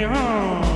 way home.